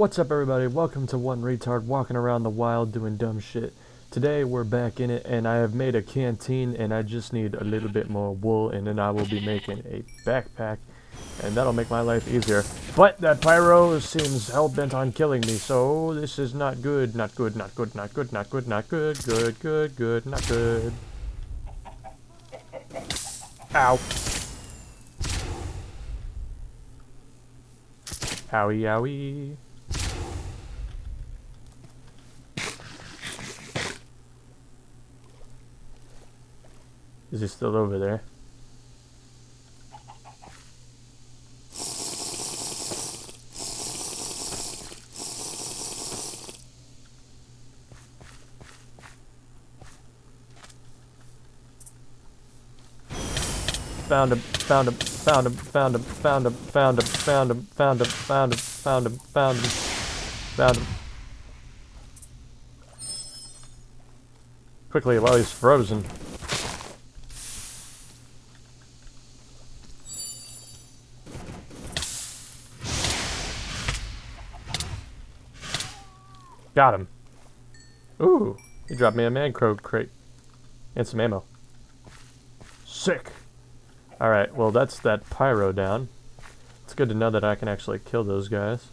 What's up everybody? Welcome to One Retard Walking Around the Wild doing dumb shit. Today we're back in it and I have made a canteen and I just need a little bit more wool and then I will be making a backpack and that'll make my life easier. But that pyro seems hell-bent on killing me so this is not good, not good, not good, not good, not good, not good, good, good, good, not good. Ow. Owie, owie. Is he still over there? Found him, found him, found him, found him, found him, found him, found him, found him, found him, found him, found him, found him. Quickly while he's frozen. Got him. Ooh, he dropped me a Mann Co. crate. And some ammo. Sick. Alright, well that's that pyro down. It's good to know that I can actually kill those guys.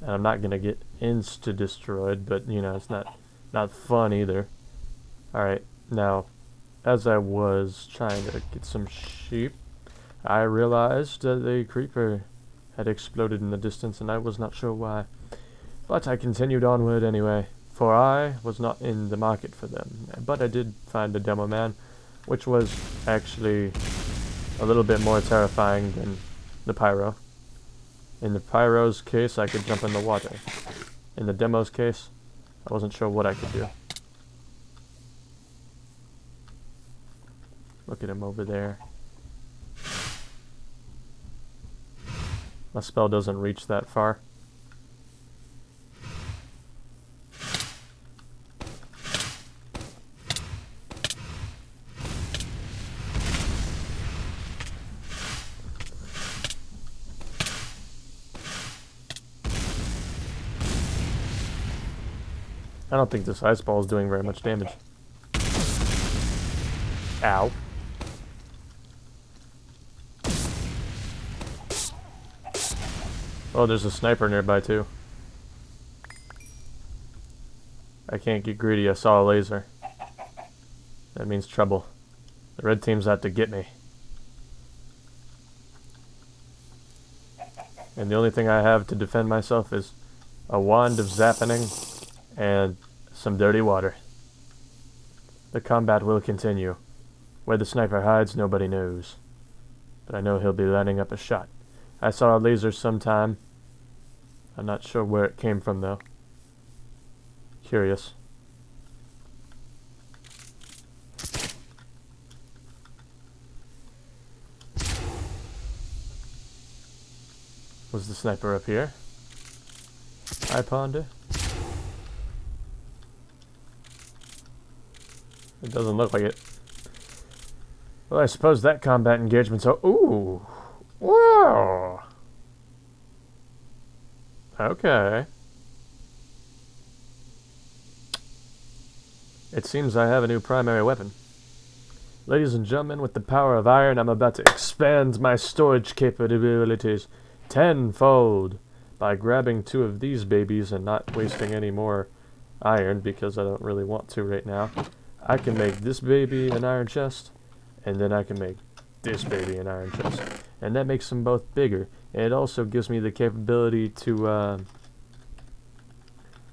And I'm not gonna get insta-destroyed, but you know, it's not, not fun either. Alright, now, as I was trying to get some sheep, I realized that the creeper had exploded in the distance and I was not sure why. But I continued onward anyway, for I was not in the market for them. But I did find a demo man, which was actually a little bit more terrifying than the pyro. In the pyro's case, I could jump in the water. In the demo's case, I wasn't sure what I could do. Look at him over there. My spell doesn't reach that far. I don't think this ice ball is doing very much damage. Ow. Oh, there's a sniper nearby too. I can't get greedy, I saw a laser. That means trouble. The red team's out to get me. And the only thing I have to defend myself is a wand of zappening and some dirty water. The combat will continue. Where the sniper hides, nobody knows. But I know he'll be lining up a shot. I saw a laser sometime. I'm not sure where it came from, though. Curious. Was the sniper up here? I ponder. It doesn't look like it. Well, I suppose that combat engagement's... Oh, ooh! Whoa! Okay. It seems I have a new primary weapon. Ladies and gentlemen, with the power of iron, I'm about to expand my storage capabilities tenfold by grabbing two of these babies and not wasting any more iron because I don't really want to right now. I can make this baby an iron chest, and then I can make this baby an iron chest. And that makes them both bigger. It also gives me the capability to uh,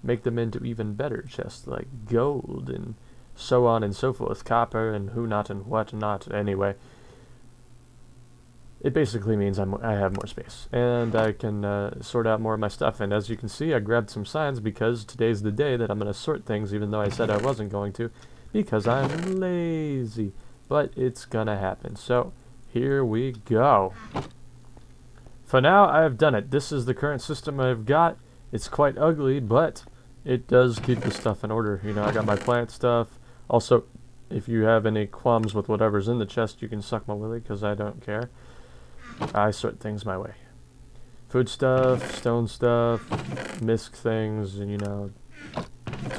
make them into even better chests, like gold and so on and so forth, copper and who not and what not. Anyway, it basically means I'm, I have more space and I can uh, sort out more of my stuff. And as you can see, I grabbed some signs because today's the day that I'm going to sort things, even though I said I wasn't going to because I'm lazy. But it's gonna happen. So, here we go. For now, I have done it. This is the current system I've got. It's quite ugly, but it does keep the stuff in order. You know, I got my plant stuff. Also, if you have any qualms with whatever's in the chest, you can suck my willy, because I don't care. I sort things my way. food stuff, stone stuff, misc things, and you know,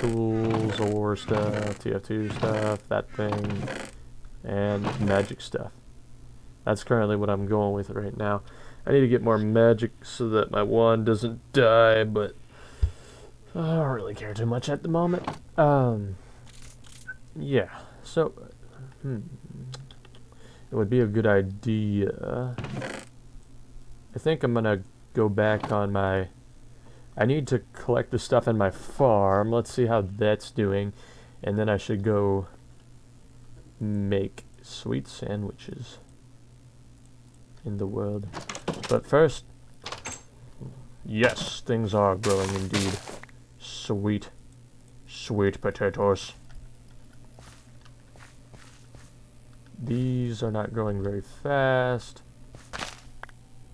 tools, ore stuff, TF2 stuff, that thing, and magic stuff. That's currently what I'm going with right now. I need to get more magic so that my wand doesn't die, but I don't really care too much at the moment. Um, yeah, so, hmm, it would be a good idea. I think I'm gonna go back on my... I need to collect the stuff in my farm. Let's see how that's doing. And then I should go make sweet sandwiches in the world. But first, yes, things are growing indeed. Sweet, sweet potatoes. These are not growing very fast.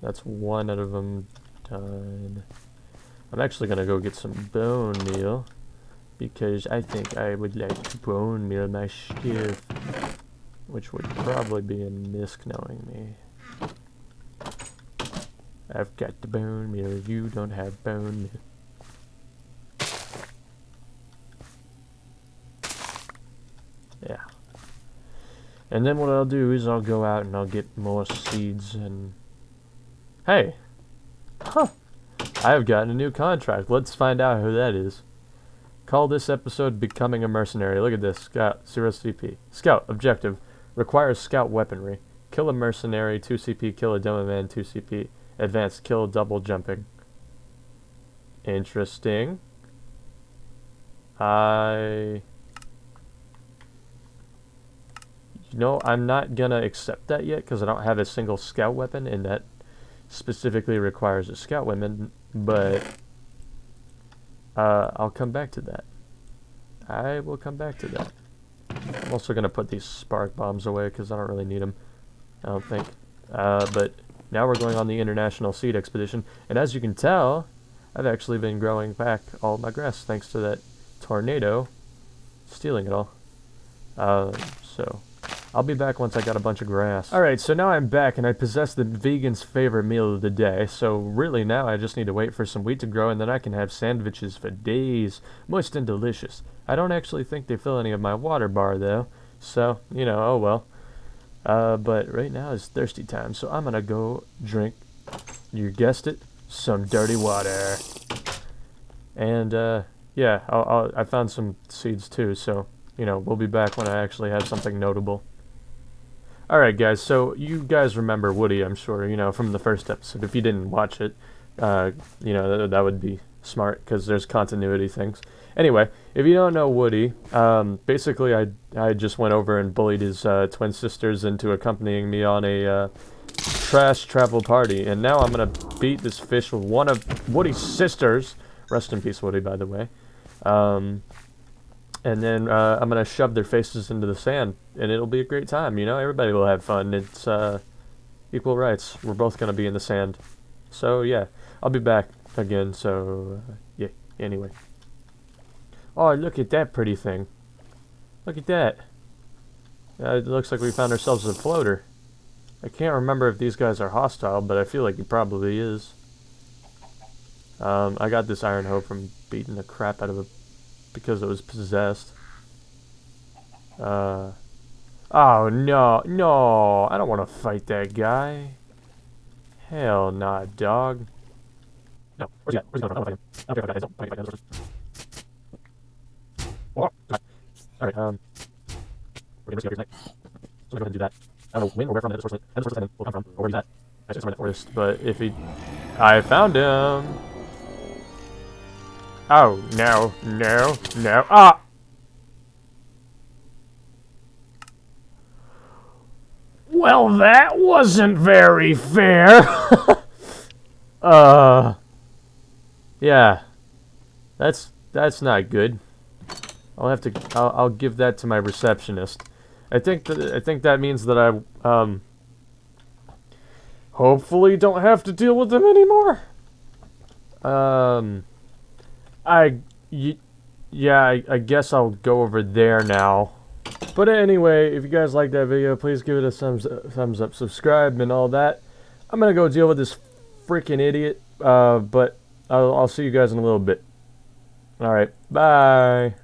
That's one out of them done. I'm actually to go get some bone meal because I think I would like to bone meal my stuff, which would probably be a misc knowing me. I've got the bone meal, you don't have bone meal. Yeah. And then what I'll do is I'll go out and I'll get more seeds and... Hey! I have gotten a new contract. Let's find out who that is. Call this episode Becoming a Mercenary. Look at this. Scout, 0 CP. Scout, objective. Requires scout weaponry. Kill a mercenary, 2 CP. Kill a demo man, 2 CP. Advanced kill double jumping. Interesting. I... You know, I'm not gonna accept that yet because I don't have a single scout weapon in that specifically requires a scout weapon, but uh, I'll come back to that. I will come back to that. I'm also gonna put these spark bombs away because I don't really need them. I don't think. Uh, but now we're going on the International Seed Expedition, and as you can tell, I've actually been growing back all my grass thanks to that tornado stealing it all. Uh, so, I'll be back once I got a bunch of grass. Alright, so now I'm back and I possess the vegan's favorite meal of the day, so really now I just need to wait for some wheat to grow and then I can have sandwiches for days. Moist and delicious. I don't actually think they fill any of my water bar though, so, you know, oh well. Uh, but right now is thirsty time, so I'm gonna go drink, you guessed it, some dirty water. And, uh, yeah, I'll, I'll, I found some seeds too, so, you know, we'll be back when I actually have something notable. Alright guys, so you guys remember Woody, I'm sure, you know, from the first episode. If you didn't watch it, uh, you know, th that would be smart, because there's continuity things. Anyway, if you don't know Woody, um, basically I, I just went over and bullied his uh, twin sisters into accompanying me on a uh, trash travel party. And now I'm going to beat this fish with one of Woody's sisters. Rest in peace, Woody, by the way. Um, and then uh, I'm going to shove their faces into the sand. And it'll be a great time, you know? Everybody will have fun. It's uh, equal rights. We're both going to be in the sand. So, yeah. I'll be back again, so... Uh, yeah, anyway. Oh, look at that pretty thing. Look at that. Uh, it looks like we found ourselves a floater. I can't remember if these guys are hostile, but I feel like he probably is. Um, I got this iron hoe from beating the crap out of it because it was possessed. Uh, oh, no, no, I don't want to fight that guy. Hell nah, dog. No, where's he at? Where's he going? I don't fight him. I don't care fight him. Alright, um, we're gonna risk it tonight. So I'm gonna go ahead and do that. I don't know when or where from the source, the source will come from, or where he's at. I just remember the forest, but if he... I found him! Oh, no, no, no, ah! Well, that wasn't very fair! uh... Yeah. That's, that's not good. I'll have to. I'll, I'll give that to my receptionist. I think that I think that means that I um. Hopefully, don't have to deal with them anymore. Um, I, yeah, I, I guess I'll go over there now. But anyway, if you guys like that video, please give it a thumbs thumbs up, subscribe, and all that. I'm gonna go deal with this freaking idiot, Uh, but I'll, I'll see you guys in a little bit. All right. Bye.